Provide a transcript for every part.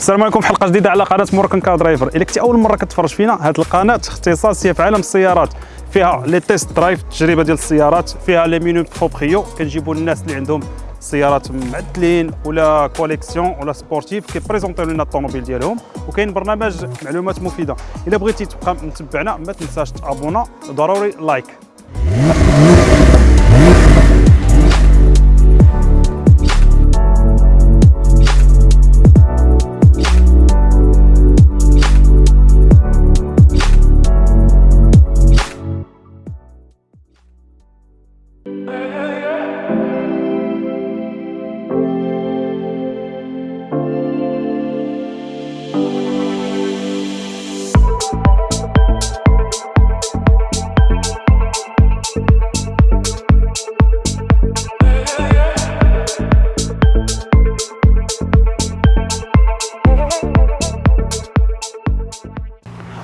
السلام عليكم في حلقة جديدة على قناة Moroccan Car Driver. إلا كنتي أول مرة كتفرج فينا هذه القناة اختصاصيه في عالم السيارات. فيها les test drive التجربه ديال السيارات فيها لي مينو proprio. كنجيبوا الناس اللي عندهم سيارات معدلين ولا collection ولا sportives كيبريزونطيو لنا الطوموبيل ديالهم. وكاين برنامج معلومات مفيدة. إلا بغيتي تبقى متبعنا ما تنساش تابونا. ضروري like.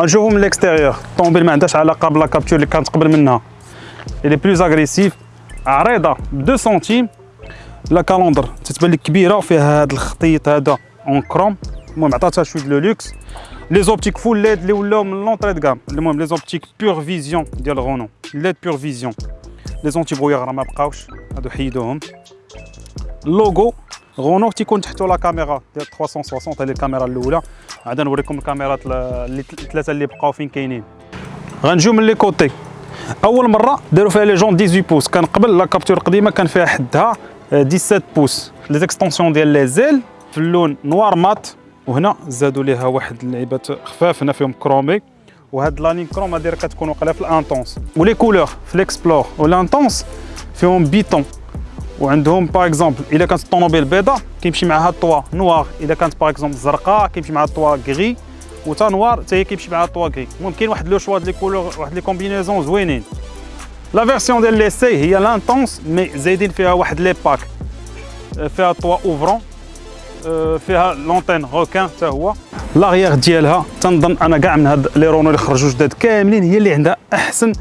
غنشوفوا من ال extérieur الطوموبيل ما عندهاش علاقه ب la Captur اللي كانت قبل منها. اللي plus agressive عريضه ب 2 سنتيم la calandre تتبان لك كبيره وفيها هذا الخطيط هذا en chrome المهم عطاتها شوية le luxe les optiques full LED اللي ولاو من l'entrée de gamme المهم les optiques Pure Vision ديال Renault LED Pure Vision les antibrouillards راه ما بقاوش هادو حيدوهم ال logo Renault تيكون تحتو la caméra ديال 360 هذه الكاميرا الأولى. عاد نوريكم الكاميرات اللي الثلاثه اللي بقاو فين كاينين. غنجيو من les côtés. أول مرة داروا فيها les jantes 18 pouces. كان قبل la Captur القديمه كان فيها حدها 17 pouces. les extensions ديال les ailes في اللون noir mat. وهنا زادوا ليها واحد اللعيبات خفاف هنا فيهم chromé. وهاد la ligne chrome هادي كتكون واقيلا في ال Intens. و les couleurs في ليكسبلور. وال Intens فيهم bi-ton. وعندهم par exemple إلا كانت الطوموبيل بيضاء كيمشي معها ال toit noir. إلا كانت par exemple زرقاء كيمشي معها ال toit gris وتا noir حتى هي كيمشي معها ال toit gris كاين واحد le choix les couleurs واحد les combinaisons زوينين. la version ديال ليسي هي l'Intens mais زايدين فيها واحد les packs فيها toit ouvrant فيها l'antenne requin حتى هو. لاغيير ديالها تنظن أنا كاع من هاد لي رونو اللي خرجوا جداد كاملين هي اللي عندها أحسن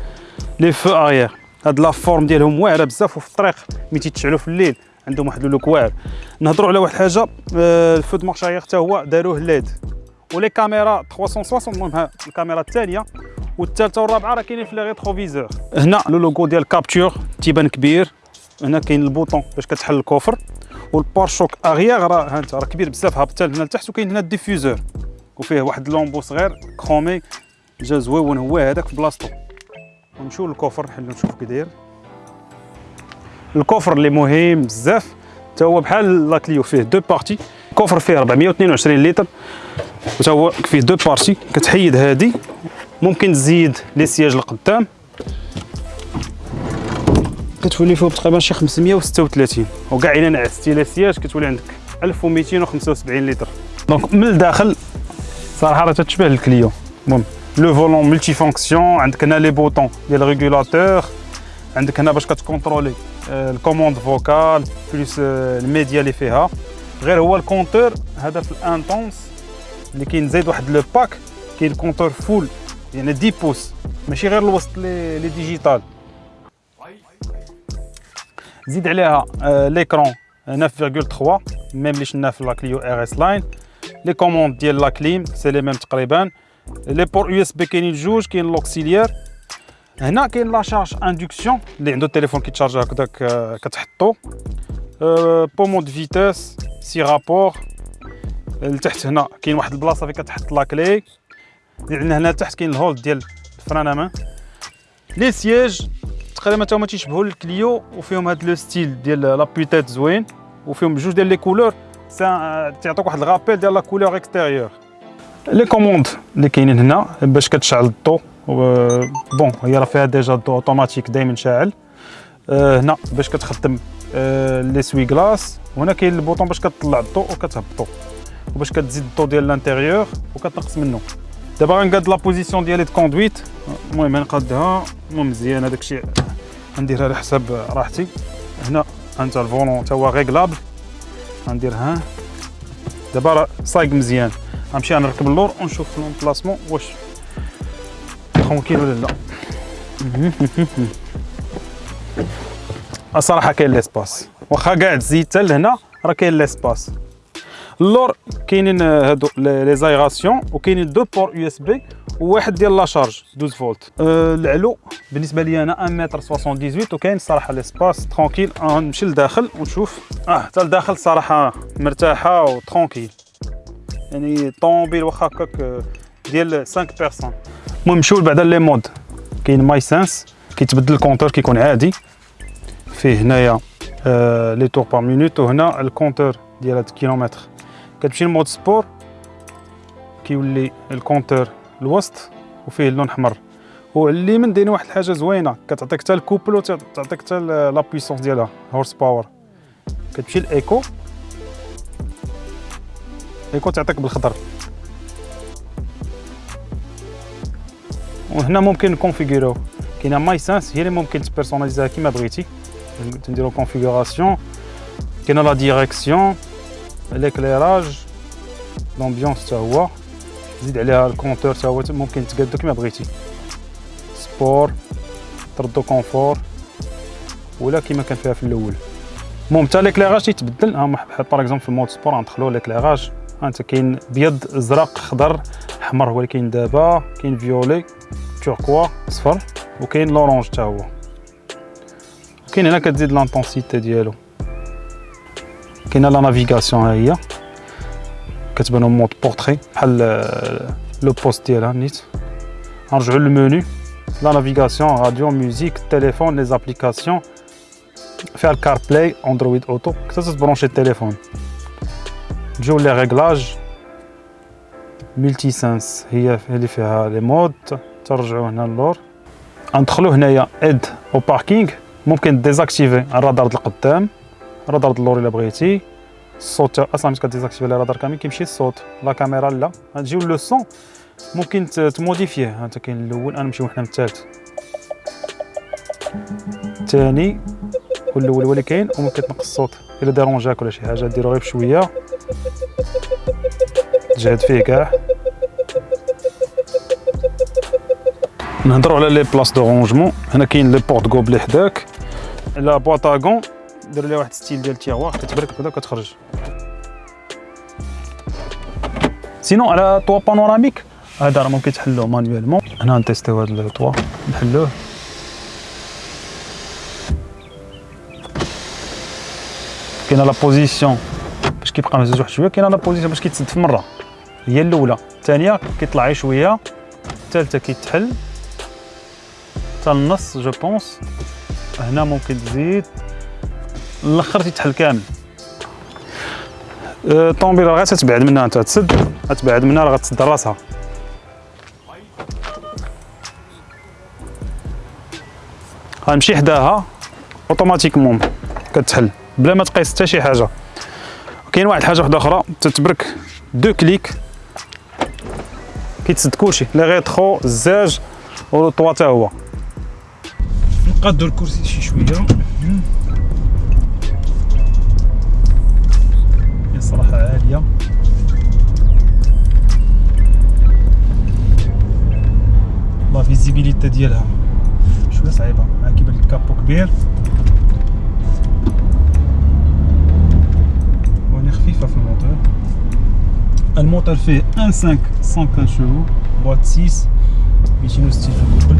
les feux arrière هاد la forme ديالهم واعرة بزاف وفي الطريق ملي تيتشعلوا في الليل عندهم واحد ال look واعر. نهضروا على واحد الحاجة آه، ال feu de marche arrière حتى هو داروه LED. و les caméras 360 المهم الكاميرا الثانية والثالثه والرابعة راه كاينين في les rétroviseurs هنا le logo ديال Captur تيبان كبير. هنا كاين ال bouton باش كتحل ال coffre. وال pare-chocs arrière راه ها انت راه كبير بزاف هابط هنا لتحت. وكاين هنا ال diffuseur وفيه واحد l'embout صغير chromé جا زويون هو هذاك في بلاصتو. ونمشيو لل coffre نحلو نشوف كي داير ال coffre اللي مهم بزاف حتى هو بحال la Clio فيه deux parties. coffre فيه 422 لتر وتا هو فيه deux parties. كتحيد هادي ممكن تزيد les sièges القدام. كتولي فيه تقريبا شي 536 وكاع إلا نعستي les sièges كتولي عندك 1275 لتر. donc من الداخل صراحة راه تتشبه ال Clio المهم. le volant multifonction عندك هنا les boutons ديال régulateur عندك هنا باش كتكونترولي ال commande vocale plus ال média اللي فيها غير هو ال compteur هذا في ال Intens اللي كاين زايد واحد le pack كاين compteur full يعني 10 pouces ماشي غير الوسط les les digital زيد عليها l'écran 9.3 même اللي شفنا في la Clio RS Line les commandes ديال la clim c'est les mêmes تقريبا les ports USB كاينين جوج كاين l'auxiliaire هنا كاين la charge induction اللي عنده التليفون كيتشارجا هكذاك كتحطو pommeau de vitesse six rapports لتحت هنا كاين واحد البلاصه فين كتحط la clé عندنا هنا تحت كاين ال hold ديال الفران à main les sièges تقريبا تا هما تيشبهوا ال Clio وفيهم هاد le style ديال لا بوتيت زوين وفيهم جوج ديال les couleurs تعطيك واحد ال rappel ديال la couleur extérieure les commandes اللي كاينين هنا باش كتشعل الضو bon هي راه فيها déjà الضو اوتوماتيك دائما شاعل هنا باش كتخدم les essuie-glaces وهنا كاين ال bouton باش كتطلع الضو وكتهبطو وباش كتزيد الضو ديال l'intérieur وكتنقص منه دابا غنقاد la position ديالي de conduite المهم غنقادها المهم مزيان هذاك الشيء غنديرها على حساب راحتي هنا انت ال volant تا هو réglable غندير ها دابا راه صايق مزيان غنمشي نركب اللور ونشوف l'emplacement واش tranquille ولا لا. الصراحة كاين l'espace واخا كاع تزيد حتى لهنا راه كاين l'espace اللور كاينين هادو les aérations وكاينين deux ports USB وواحد ديال la charge 12 فولت. أه العلو بالنسبة لي أنا 1 متر 78 وكاين صراحة l'espace tranquille غنمشي لداخل ونشوف. آه حتى لداخل صراحة مرتاحة و tranquille يعني طوموبيل واخا هكاك ديال 5 personnes المهم نمشيو بعدا les modes. كاين MySense كيتبدل ال compteur كيكون عادي. فيه هنايا آه les tours par minute وهنا ال compteur ديال هاد الكيلومتر. كتمشي ل mode sport كيولي ال compteur الوسط وفيه اللون أحمر. وعلى من دايرين واحد الحاجة زوينة كتعطيك حتى ال couple وتعطيك حتى la puissance ديالها horse power كتمشي ال éco éco تعطيك بالخضر وهنا ممكن نكونفيغيروه كاينة MySense هي اللي ممكن تبيرسوناليزيها كيما بغيتي. تنديرو configuration كاينة la direction l'éclairage l'ambiance حتى هو. زيد عليها ال compteur حتى هو ممكن تقادو كيما بغيتي. sport تردو confort ولا كيما كان فيها في الأول. المهم حتى l'éclairage تيتبدل ها بحال par exemple في ال mode sport غندخلو l'éclairage أنت كاين بيض ازرق خضر احمر هو اللي كاين دابا كاين violet turquoise أصفر وكاين l'orange حتى هو. كاين هنا كتزيد l'intensité ديالو. كاينة la navigation ها هي. كتبان mode portrait بحال le poste ديالها نيت. نرجعو لل menu la navigation راديو music تليفون les applications. فيها ال CarPlay Android Auto كتا تبرونشي التليفون. نجيو les réglages. Multi-Sense هي اللي فيها les modes ترجعو هنا اللور ندخلو هنايا aide au parking ممكن désactiver الرادار د القدام. الرادار د اللور إلا بغيتي. الصوت أصلا ملي ك désactiver الرادار كامل كيمشي الصوت. la caméra là. غتجيو le son. ممكن ت modifier ه. انت كاين الأول. أنا نمشيو حنا للثالث الثاني والاول هو اللي كاين وممكن تنقص الصوت. إلا déranger اك ولا شي حاجة ديرو غير بشوية. تجهد فيه كاع. نهضروا على les places de rangement. هنا كاين les porte-gobelets حداك. la boîte à gants دير ليها واحد style ديال ال tiroir كتبرك بدا كتخرج. sinon على toit panoramique هذا راه ممكن تحلوه manuellement هنا ن tester و هذا ال toit نحلوه. كاينة la position باش كيبقى مهزوز واحد شوية كاينة la position باش كيتسد في مرة. هي الأولى. الثانية كيطلع شوية الثالثة كيتحل. حتى النص je pense هنا ممكن تزيد. الآخر تيتحل كامل. الطوموبيل غير تتبعد منها أنت تسد. تبعد منها راه غتسد راسها. غنمشي حداها automatiquement كتحل. بلا ما تقيس حتى شي حاجة. كاين واحد الحاجة واحدة أخرى تتبرك deux clics. كيتسد كلشي les rétros الزاج و ال toit حتى هو. نقادو الكرسي شي شوية. هي صراحة عالية. لا فيزيبيليتي ديالها شوية صعيبة كيبان لك كابو كبير. Elle monte, fait 1,5, 115 chevaux, boîte 6, Michino style contrôle.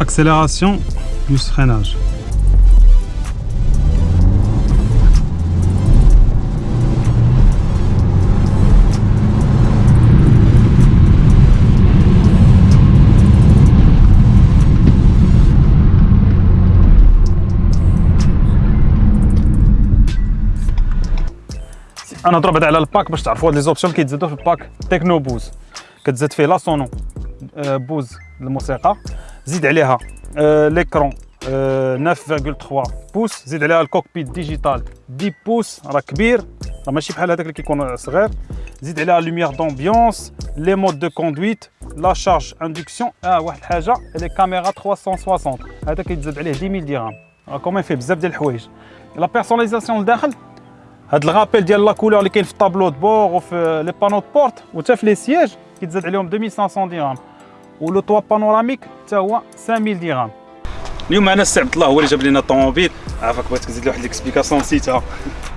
Accélération plus freinage. أنا ضربت على ال pack باش تعرفوا هاد les options كيتزادوا في ال pack. Techno Bose. كتزاد فيه la sono Bose الموسيقى زيد عليها l'écran 9.3 pouces زيد عليها ال cockpit digital 10 pouces راه كبير. راه ماشي بحال هذاك اللي كيكون صغير. زيد عليها lumière d'ambiance les modes de conduite la charge induction آه واحد الحاجة les caméras 360 هذا كيتزاد عليه 10000 درهم راه كومين فيه بزاف ديال الحوايج. la personnalisation لداخل. هاد ال rappel ديال la couleur اللي كاين في ال tableau de bord وفي les panneaux de porte وتا في les sièges كيتزاد عليهم 2500 درهم و le toit panoramique حتى هو 5000 درهم اليوم معنا السي عبد الله هو اللي جاب لنا الطوموبيل. عافاك بغيتك تزيد لي واحد l'explication نسيتها.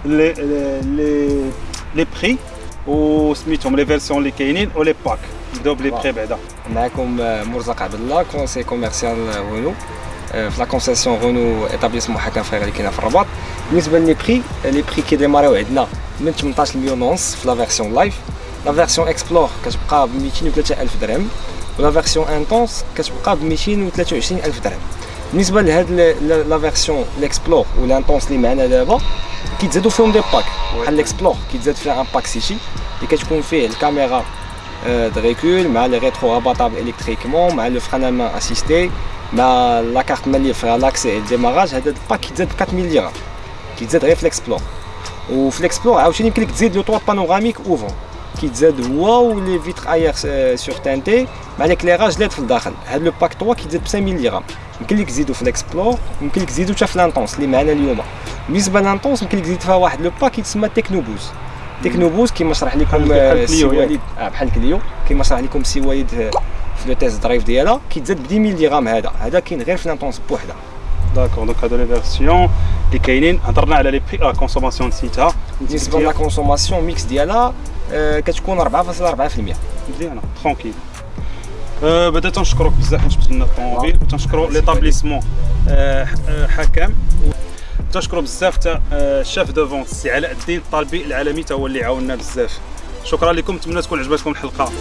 لي لي les prix وسميتهم les versions اللي كاينين و les packs نبداو ب les prix بعدا. معكم مرزق عبد الله conseiller commercial Renault في la concession Renault établissement حكم frères اللي كاينة في الرباط. بالنسبة les prix les prix كي démarrer و عندنا من 18 مليون ونص في la version Life la version Explore كتبقى ب 203 الف درهم و la version Intens كتبقى ب 223 الف درهم بالنسبة لهاد la version l'Explore و ال Intens اللي معنا دابا كيتزادوا فيهم des packs بحال l'Explore كيتزاد فيها un pack City اللي كتكون فيه ال caméra de recul مع les rétros rabattables électriquement مع le frein main assisté مع la carte mains libres فيها l'accès ال démarrage هذا ال pack كيتزاد ب 4000 درهم كيتزاد غير في l'Explore وفي l'Explore عاوتاني يمكن لك تزيد le toit panoramique ouvrant كيتزاد هو و les vitres arrière surteintées مع l'éclairage LED في الداخل هذا le pack 3 كيتزاد ب 5000 درهم يمكن لك تزيدو في l'Explore يمكن لك تزيدو حتى في l'Intens اللي معنا اليوم بالنسبة l'Intens يمكن لك تزيد فيها واحد le pack يتسمى Techno Bose Techno Bose كيما شرح لكم سي وليد بحال Clio كيما شرح لكم سي وليد في le test drive ديالها كيتزاد ب 10000 درهم هذا هذا كاين غير في l'Intens بوحدها d'accord donc هادو les versions اللي كاينين هضرنا على les prix la consommation نسيتها بالنسبة la consommation mixte ديالها كتكون 4.4% مزيانه tranquille بدا تنشكروك بزاف باش جبت لنا الطوموبيل وتنشكرو l'établissement حكام تنشكرو بزاف حتى ال chef de vente السي علاء الدين الطالبي العالمي تا هو اللي عاوننا بزاف شكرا لكم نتمنى تكون عجبتكم الحلقة